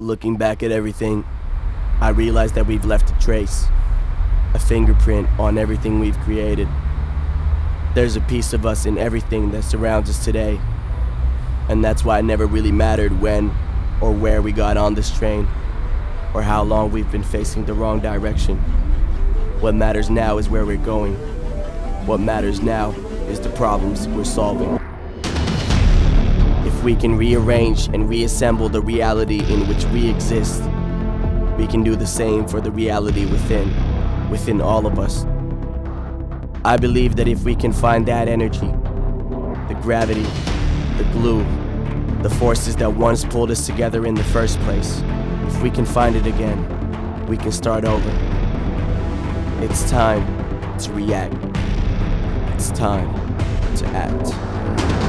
Looking back at everything, I realize that we've left a trace, a fingerprint on everything we've created. There's a piece of us in everything that surrounds us today, and that's why it never really mattered when or where we got on this train, or how long we've been facing the wrong direction. What matters now is where we're going. What matters now is the problems we're solving. If we can rearrange and reassemble the reality in which we exist, we can do the same for the reality within, within all of us. I believe that if we can find that energy, the gravity, the glue, the forces that once pulled us together in the first place, if we can find it again, we can start over. It's time to react. It's time to act.